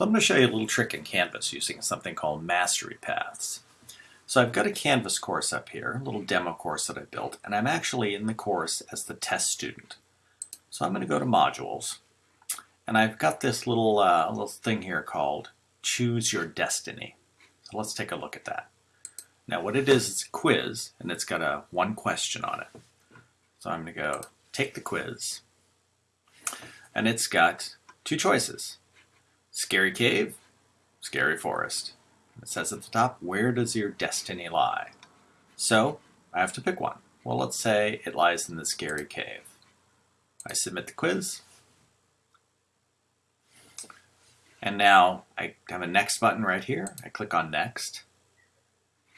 So I'm going to show you a little trick in Canvas using something called Mastery Paths. So I've got a Canvas course up here, a little demo course that I built, and I'm actually in the course as the test student. So I'm going to go to Modules, and I've got this little, uh, little thing here called Choose Your Destiny. So let's take a look at that. Now what it is, it's a quiz, and it's got a one question on it. So I'm going to go take the quiz, and it's got two choices. Scary cave, scary forest. It says at the top, where does your destiny lie? So I have to pick one. Well, let's say it lies in the scary cave. I submit the quiz. And now I have a next button right here. I click on next.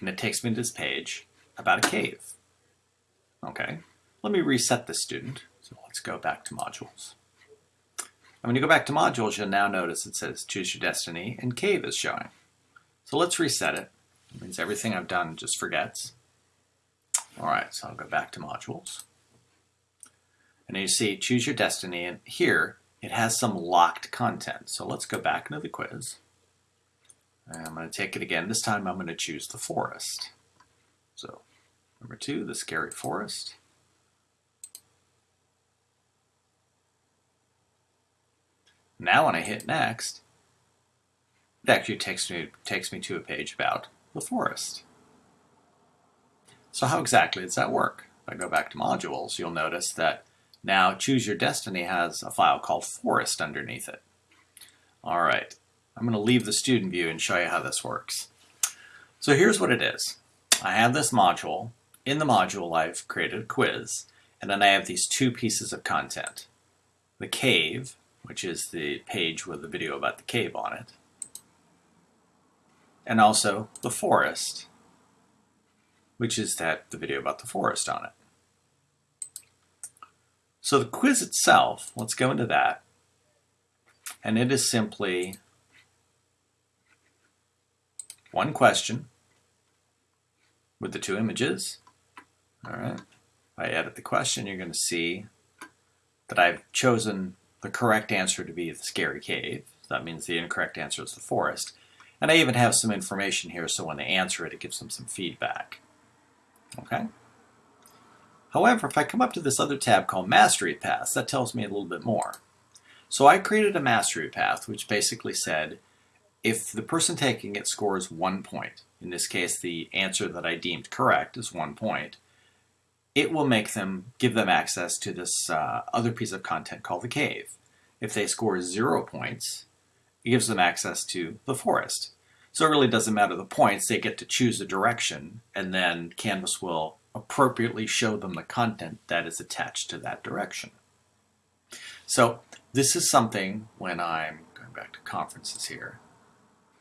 And it takes me to this page about a cave. Okay, let me reset the student. So let's go back to modules. And when you go back to modules, you'll now notice it says choose your destiny and cave is showing. So let's reset it. It means everything I've done just forgets. All right, so I'll go back to modules. And you see choose your destiny and here it has some locked content. So let's go back into the quiz. And I'm going to take it again. This time I'm going to choose the forest. So number two, the scary forest. Now when I hit next, it actually takes me, takes me to a page about the forest. So how exactly does that work? If I go back to modules, you'll notice that now Choose Your Destiny has a file called forest underneath it. All right, I'm going to leave the student view and show you how this works. So here's what it is. I have this module. In the module, I've created a quiz, and then I have these two pieces of content. The cave, which is the page with the video about the cave on it, and also the forest, which is that the video about the forest on it. So the quiz itself, let's go into that, and it is simply one question with the two images. All right. If I edit the question, you're going to see that I've chosen the correct answer to be the scary cave. That means the incorrect answer is the forest. And I even have some information here so when they answer it, it gives them some feedback. Okay? However, if I come up to this other tab called Mastery Paths, that tells me a little bit more. So I created a mastery path which basically said if the person taking it scores one point, in this case the answer that I deemed correct is one point, it will make them, give them access to this uh, other piece of content called the cave. If they score zero points, it gives them access to the forest. So it really doesn't matter the points, they get to choose a direction, and then Canvas will appropriately show them the content that is attached to that direction. So this is something when I'm going back to conferences here,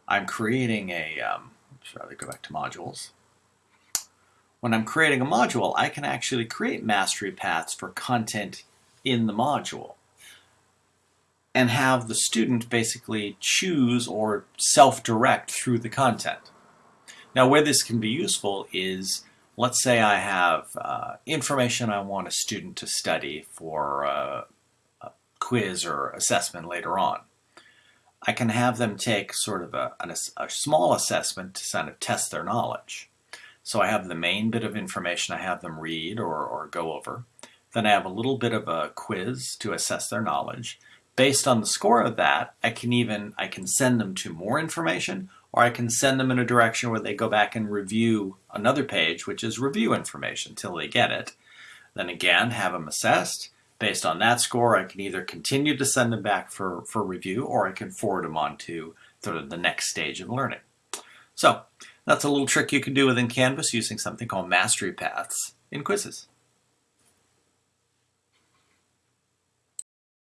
I'm creating a, um, should I go back to modules? When I'm creating a module, I can actually create mastery paths for content in the module and have the student basically choose or self-direct through the content. Now where this can be useful is, let's say I have uh, information I want a student to study for uh, a quiz or assessment later on. I can have them take sort of a, a, small assessment to kind of test their knowledge. So I have the main bit of information I have them read or, or go over. Then I have a little bit of a quiz to assess their knowledge. Based on the score of that, I can even, I can send them to more information or I can send them in a direction where they go back and review another page, which is review information until they get it. Then again, have them assessed. Based on that score, I can either continue to send them back for, for review or I can forward them on to sort of the next stage of learning. So that's a little trick you can do within Canvas using something called Mastery Paths in quizzes.